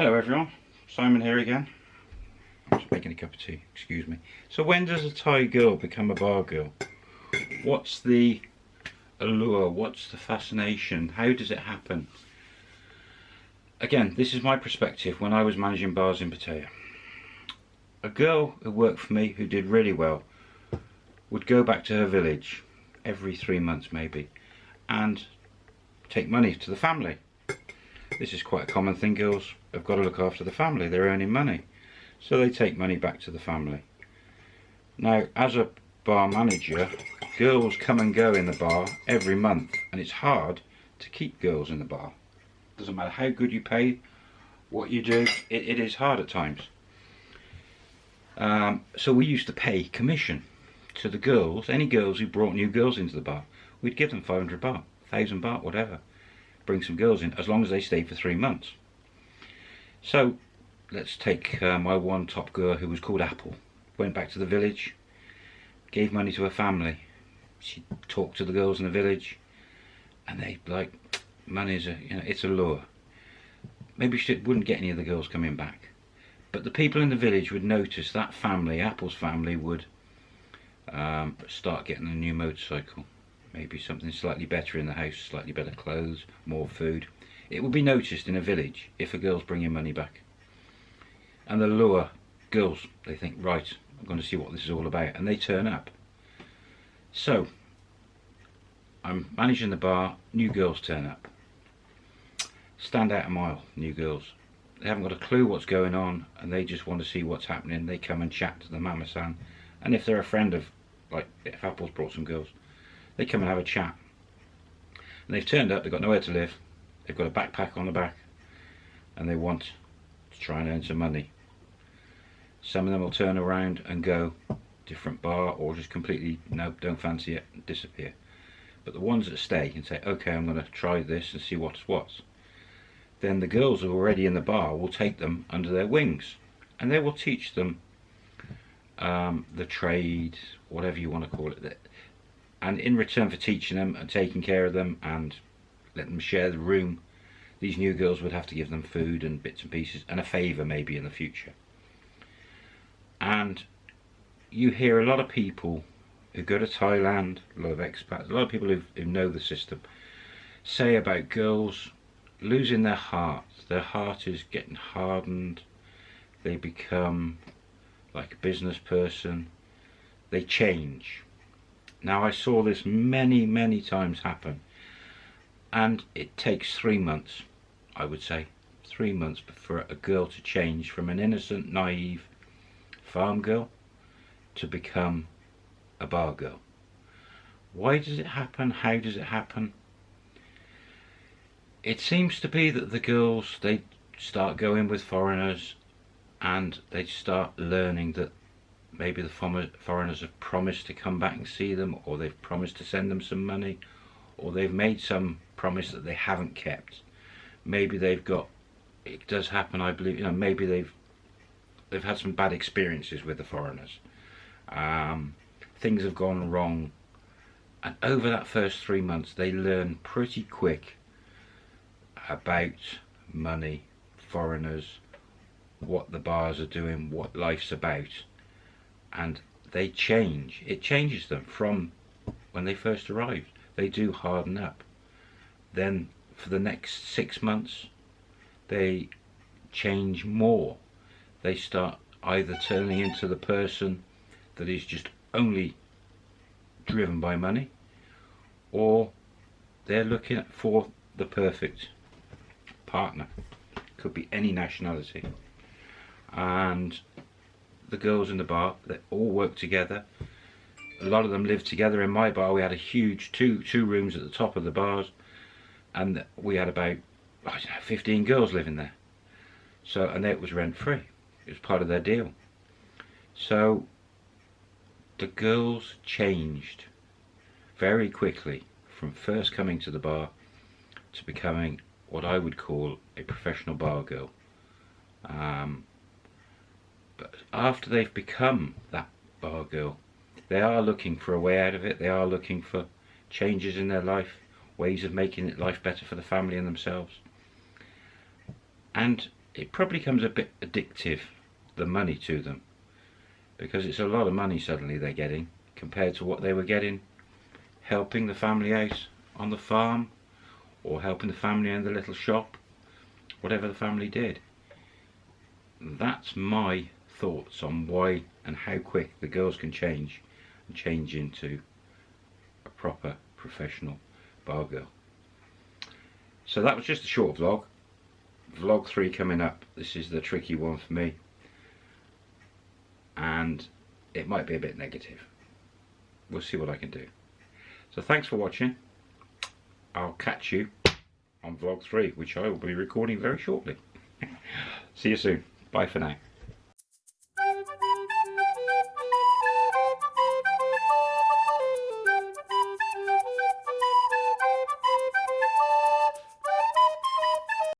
Hello everyone, Simon here again. I'm just making a cup of tea, excuse me. So when does a Thai girl become a bar girl? What's the allure? What's the fascination? How does it happen? Again, this is my perspective when I was managing bars in Pattaya. A girl who worked for me who did really well would go back to her village every three months maybe and take money to the family this is quite a common thing. Girls have got to look after the family. They're earning money. So they take money back to the family. Now, as a bar manager, girls come and go in the bar every month. And it's hard to keep girls in the bar. Doesn't matter how good you pay, what you do, it, it is hard at times. Um, so we used to pay commission to the girls, any girls who brought new girls into the bar. We'd give them 500 baht, 1000 baht, whatever bring some girls in as long as they stay for three months. So let's take uh, my one top girl who was called Apple. Went back to the village, gave money to her family. She talked to the girls in the village and they like, money's a, you know, it's a lure. Maybe she wouldn't get any of the girls coming back. But the people in the village would notice that family, Apple's family, would um, start getting a new motorcycle maybe something slightly better in the house, slightly better clothes, more food. It will be noticed in a village if a girl's bringing money back. And the lure girls, they think, right, I'm going to see what this is all about. And they turn up. So, I'm managing the bar, new girls turn up. Stand out a mile, new girls. They haven't got a clue what's going on and they just want to see what's happening. They come and chat to the mama-san. And if they're a friend of, like, if Apple's brought some girls, they come and have a chat. And they've turned up, they've got nowhere to live, they've got a backpack on the back, and they want to try and earn some money. Some of them will turn around and go different bar or just completely, nope, don't fancy it, and disappear. But the ones that stay and say, okay, I'm going to try this and see what's what, then the girls who are already in the bar will take them under their wings and they will teach them um, the trade, whatever you want to call it, and in return for teaching them and taking care of them and letting them share the room these new girls would have to give them food and bits and pieces and a favour maybe in the future and you hear a lot of people who go to Thailand, a lot of expats, a lot of people who, know the system say about girls losing their heart. Their heart is getting hardened. They become like a business person. They change. Now I saw this many, many times happen. And it takes three months, I would say. Three months for a girl to change from an innocent, naive farm girl to become a bar girl. Why does it happen? How does it happen? It seems to be that the girls, they start going with foreigners and they start learning that maybe the foreigners have promised to come back and see them or they've promised to send them some money or they've made some promise that they haven't kept. Maybe they've got it does happen I believe you know maybe they've they've had some bad experiences with the foreigners. Um, things have gone wrong. And over that first three months they learn pretty quick about money foreigners what the bars are doing what life's about and they change. It changes them from when they first arrived. They do harden up. Then for the next six months, they change more. They start either turning into the person that is just only driven by money or they're looking for the perfect partner. Could be any nationality. And the girls in the bar they all work together. A lot of them live together in my bar. We had a huge two two rooms at the top of the bars. And we had about I don't know 15 girls living there. So and it was rent free it was part of their deal. So the girls changed very quickly from first coming to the bar to becoming what I would call a professional bar girl. Um, but after they've become that bar girl, they are looking for a way out of it. They are looking for changes in their life, ways of making life better for the family and themselves. And it probably becomes a bit addictive, the money to them, because it's a lot of money suddenly they're getting compared to what they were getting helping the family out on the farm or helping the family in the little shop, whatever the family did. That's my thoughts on why and how quick the girls can change and change into a proper professional bar girl. So that was just a short vlog. Vlog 3 coming up. This is the tricky one for me. And it might be a bit negative. We'll see what I can do. So thanks for watching. I'll catch you on vlog 3, which I will be recording very shortly. see you soon. Bye for now.